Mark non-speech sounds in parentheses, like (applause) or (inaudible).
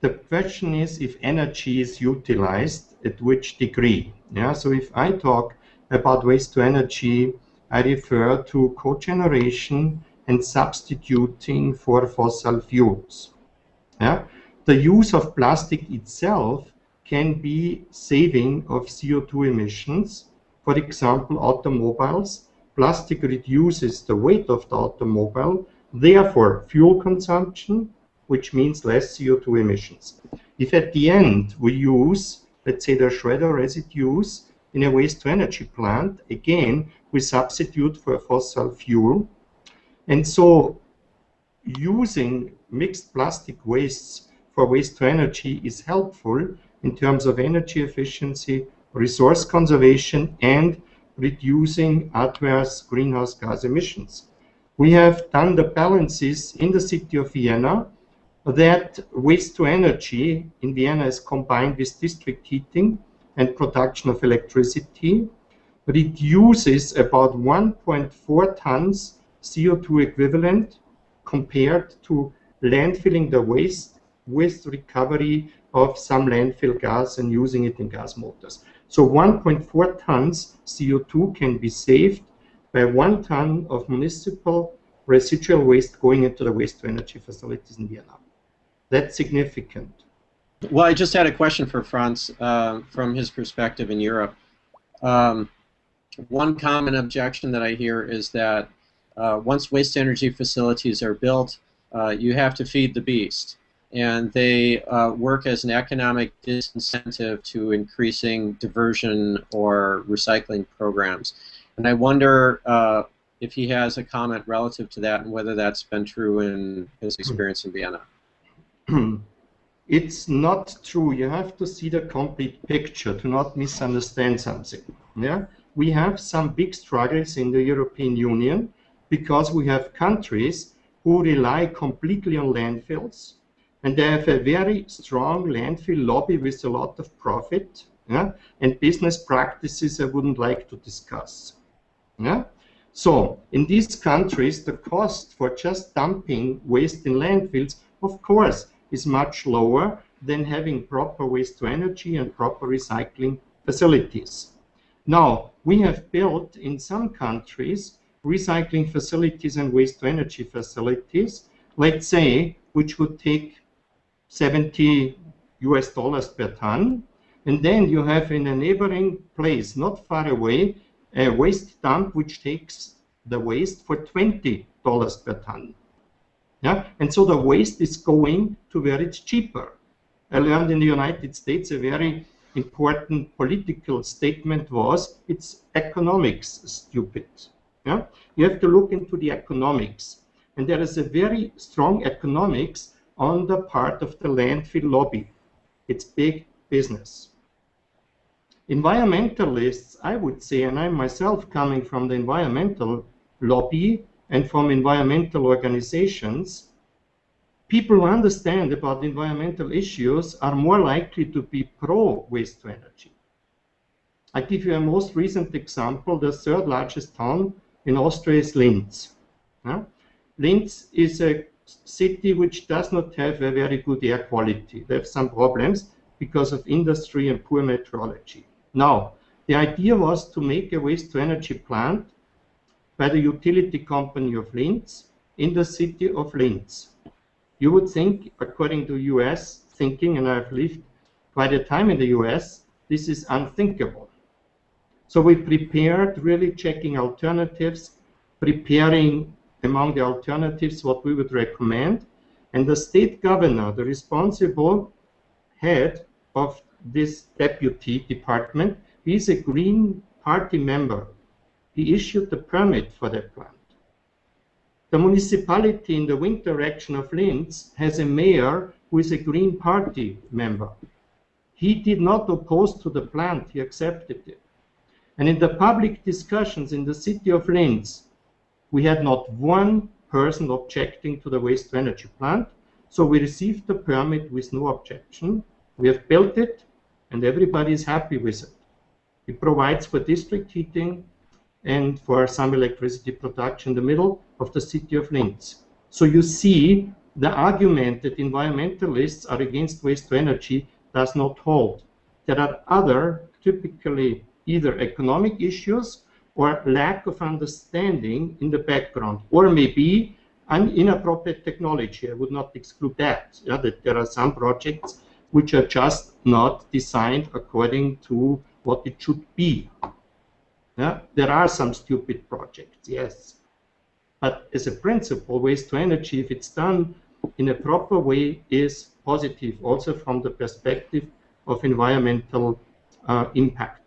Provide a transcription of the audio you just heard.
the question is if energy is utilized at which degree. Yeah, so if I talk about waste to energy, I refer to cogeneration and substituting for fossil fuels. Yeah? The use of plastic itself can be saving of CO2 emissions. For example, automobiles. Plastic reduces the weight of the automobile, therefore fuel consumption, which means less CO2 emissions. If at the end we use, let's say, the shredder residues in a waste-to-energy plant, again, we substitute for fossil fuel. And so using mixed plastic wastes for waste-to-energy is helpful in terms of energy efficiency, resource conservation, and reducing adverse greenhouse gas emissions. We have done the balances in the city of Vienna that waste to energy in Vienna is combined with district heating and production of electricity, reduces about 1.4 tons CO2 equivalent compared to landfilling the waste with recovery of some landfill gas and using it in gas motors. So 1.4 tons CO2 can be saved by one ton of municipal residual waste going into the waste to energy facilities in Vienna. That's significant. Well, I just had a question for Franz uh, from his perspective in Europe. Um, one common objection that I hear is that uh, once waste energy facilities are built, uh, you have to feed the beast. And they uh, work as an economic disincentive to increasing diversion or recycling programs. And I wonder uh, if he has a comment relative to that and whether that's been true in his experience in Vienna. (clears throat) it's not true. You have to see the complete picture to not misunderstand something. Yeah, we have some big struggles in the European Union because we have countries who rely completely on landfills and they have a very strong landfill lobby with a lot of profit yeah, and business practices I wouldn't like to discuss. Yeah? So in these countries, the cost for just dumping waste in landfills, of course, is much lower than having proper waste to energy and proper recycling facilities. Now, we have built in some countries recycling facilities and waste to energy facilities, let's say, which would take 70 US dollars per ton. And then you have in a neighboring place, not far away, a waste dump which takes the waste for $20 per ton. Yeah? And so the waste is going to where it's cheaper. I learned in the United States a very important political statement was it's economics stupid. Yeah? You have to look into the economics. And there is a very strong economics on the part of the landfill lobby. It's big business. Environmentalists, I would say, and I'm myself coming from the environmental lobby, and from environmental organizations, people who understand about environmental issues are more likely to be pro waste to energy. I give you a most recent example. The third largest town in Austria is Linz. Linz is a city which does not have a very good air quality. They have some problems because of industry and poor meteorology. Now, the idea was to make a waste to energy plant by the utility company of Linz in the city of Linz. You would think, according to US thinking, and I've lived quite a time in the US, this is unthinkable. So we prepared really checking alternatives, preparing among the alternatives what we would recommend, and the state governor, the responsible head of this deputy department, is a Green Party member he issued the permit for that plant. The municipality in the wind direction of Linz has a mayor who is a Green Party member. He did not oppose to the plant, he accepted it. And in the public discussions in the city of Linz, we had not one person objecting to the waste energy plant. So we received the permit with no objection. We have built it and everybody is happy with it. It provides for district heating, and for some electricity production in the middle of the city of Linz. So you see the argument that environmentalists are against waste to energy does not hold. There are other, typically either economic issues or lack of understanding in the background, or maybe an inappropriate technology. I would not exclude that, yeah, that there are some projects which are just not designed according to what it should be. Yeah? There are some stupid projects, yes. But as a principle, waste to energy, if it's done in a proper way, is positive, also from the perspective of environmental uh, impact.